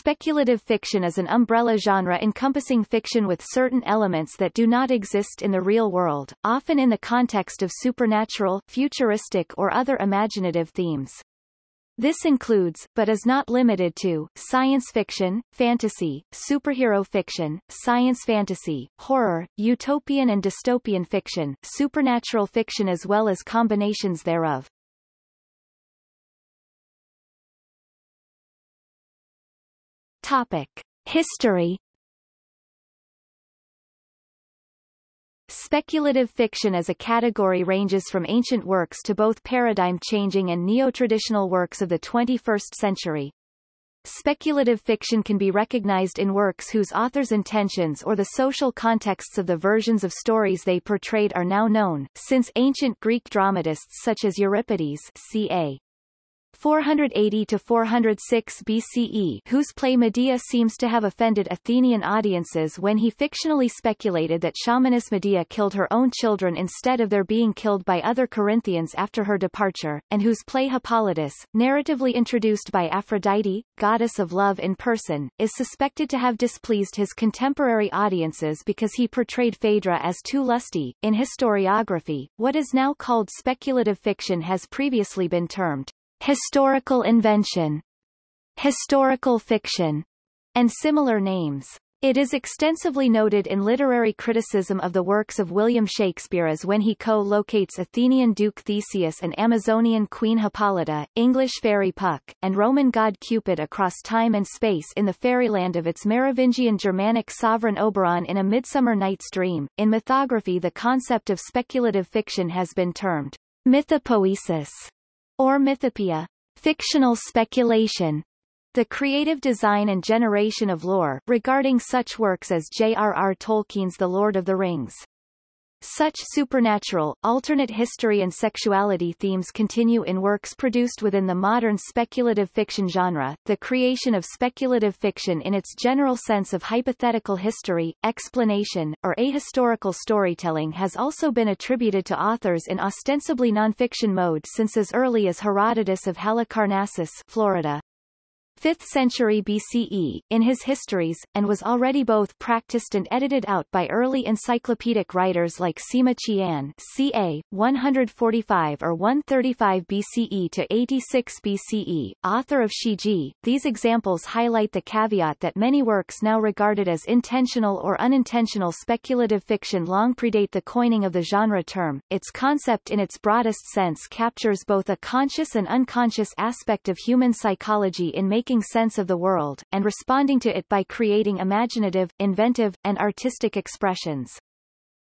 Speculative fiction is an umbrella genre encompassing fiction with certain elements that do not exist in the real world, often in the context of supernatural, futuristic or other imaginative themes. This includes, but is not limited to, science fiction, fantasy, superhero fiction, science fantasy, horror, utopian and dystopian fiction, supernatural fiction as well as combinations thereof. Topic. History Speculative fiction as a category ranges from ancient works to both paradigm-changing and neo-traditional works of the 21st century. Speculative fiction can be recognized in works whose author's intentions or the social contexts of the versions of stories they portrayed are now known, since ancient Greek dramatists such as Euripides ca. 480 to 406 BCE whose play Medea seems to have offended Athenian audiences when he fictionally speculated that shamaness Medea killed her own children instead of their being killed by other Corinthians after her departure, and whose play Hippolytus, narratively introduced by Aphrodite, goddess of love in person, is suspected to have displeased his contemporary audiences because he portrayed Phaedra as too lusty. In historiography, what is now called speculative fiction has previously been termed historical invention, historical fiction, and similar names. It is extensively noted in literary criticism of the works of William Shakespeare as when he co-locates Athenian Duke Theseus and Amazonian Queen Hippolyta, English fairy Puck, and Roman god Cupid across time and space in the fairyland of its Merovingian Germanic sovereign Oberon in A Midsummer Night's Dream. In mythography the concept of speculative fiction has been termed mythopoesis or mythopoeia, fictional speculation, the creative design and generation of lore, regarding such works as J.R.R. Tolkien's The Lord of the Rings. Such supernatural, alternate history and sexuality themes continue in works produced within the modern speculative fiction genre. The creation of speculative fiction in its general sense of hypothetical history, explanation, or ahistorical storytelling has also been attributed to authors in ostensibly nonfiction mode since as early as Herodotus of Halicarnassus, Florida. 5th century BCE, in his histories, and was already both practiced and edited out by early encyclopedic writers like Sima Qian ca. 145 or 135 BCE to 86 BCE, author of Shiji. These examples highlight the caveat that many works now regarded as intentional or unintentional speculative fiction long predate the coining of the genre term. Its concept in its broadest sense captures both a conscious and unconscious aspect of human psychology in making making sense of the world, and responding to it by creating imaginative, inventive, and artistic expressions.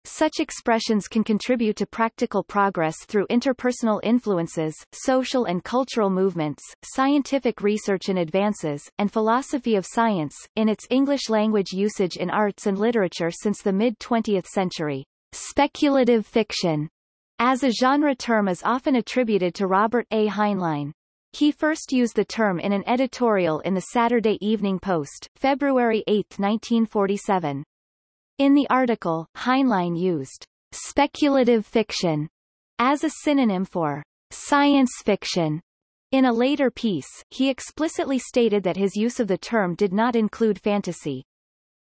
Such expressions can contribute to practical progress through interpersonal influences, social and cultural movements, scientific research and advances, and philosophy of science, in its English language usage in arts and literature since the mid-20th century. Speculative fiction, as a genre term is often attributed to Robert A. Heinlein. He first used the term in an editorial in the Saturday Evening Post, February 8, 1947. In the article, Heinlein used speculative fiction as a synonym for science fiction. In a later piece, he explicitly stated that his use of the term did not include fantasy.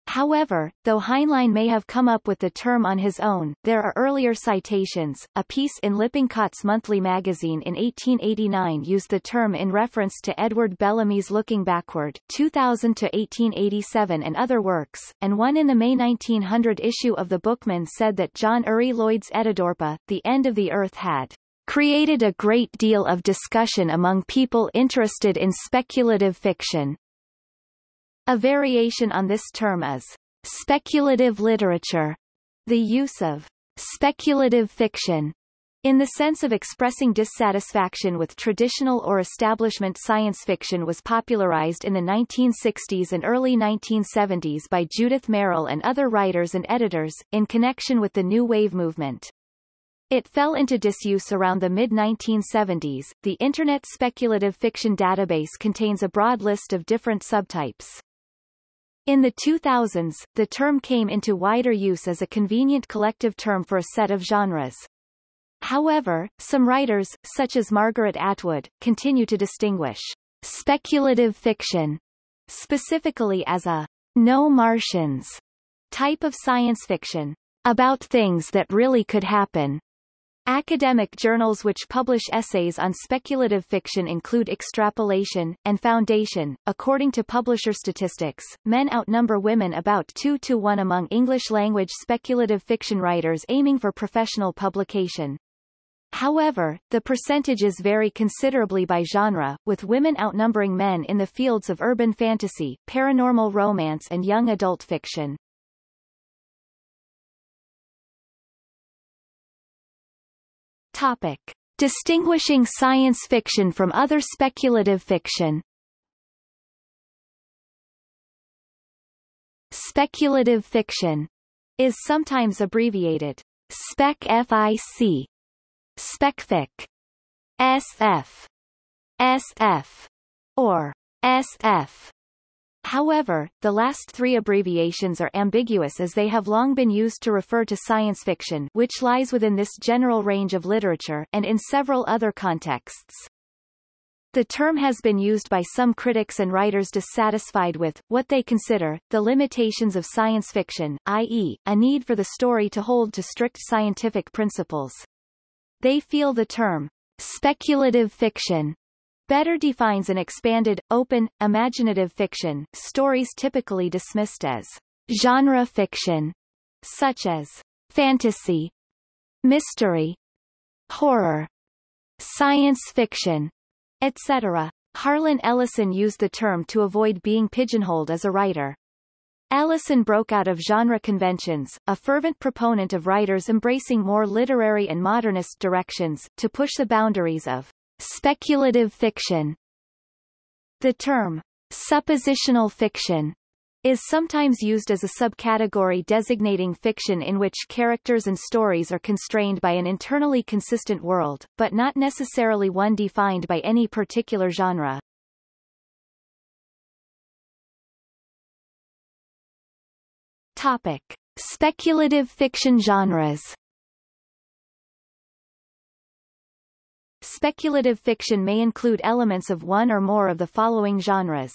However, though Heinlein may have come up with the term on his own, there are earlier citations. A piece in Lippincott's Monthly magazine in 1889 used the term in reference to Edward Bellamy's Looking Backward 2000 to 1887 and other works, and one in the May 1900 issue of the Bookman said that John Uri Lloyd's Etidorpa, The End of the Earth had created a great deal of discussion among people interested in speculative fiction. A variation on this term is speculative literature, the use of speculative fiction in the sense of expressing dissatisfaction with traditional or establishment science fiction was popularized in the 1960s and early 1970s by Judith Merril and other writers and editors, in connection with the New Wave movement. It fell into disuse around the mid-1970s. The Internet Speculative Fiction Database contains a broad list of different subtypes. In the 2000s, the term came into wider use as a convenient collective term for a set of genres. However, some writers, such as Margaret Atwood, continue to distinguish speculative fiction specifically as a no Martians type of science fiction, about things that really could happen. Academic journals which publish essays on speculative fiction include Extrapolation, and Foundation. According to publisher statistics, men outnumber women about 2 to 1 among English-language speculative fiction writers aiming for professional publication. However, the percentages vary considerably by genre, with women outnumbering men in the fields of urban fantasy, paranormal romance and young adult fiction. Topic. Distinguishing science fiction from other speculative fiction Speculative fiction is sometimes abbreviated spec-fic, specfic, SF, SF, or SF. However, the last three abbreviations are ambiguous as they have long been used to refer to science fiction which lies within this general range of literature and in several other contexts. The term has been used by some critics and writers dissatisfied with, what they consider, the limitations of science fiction, i.e., a need for the story to hold to strict scientific principles. They feel the term, speculative fiction, Better defines an expanded, open, imaginative fiction, stories typically dismissed as genre fiction, such as fantasy, mystery, horror, science fiction, etc. Harlan Ellison used the term to avoid being pigeonholed as a writer. Ellison broke out of genre conventions, a fervent proponent of writers embracing more literary and modernist directions, to push the boundaries of Speculative fiction The term suppositional fiction is sometimes used as a subcategory designating fiction in which characters and stories are constrained by an internally consistent world, but not necessarily one defined by any particular genre. Topic. Speculative fiction genres Speculative fiction may include elements of one or more of the following genres.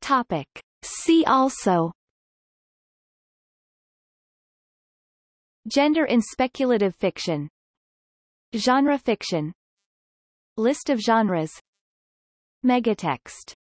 Topic. See also. Gender in speculative fiction. Genre fiction. List of genres. Megatext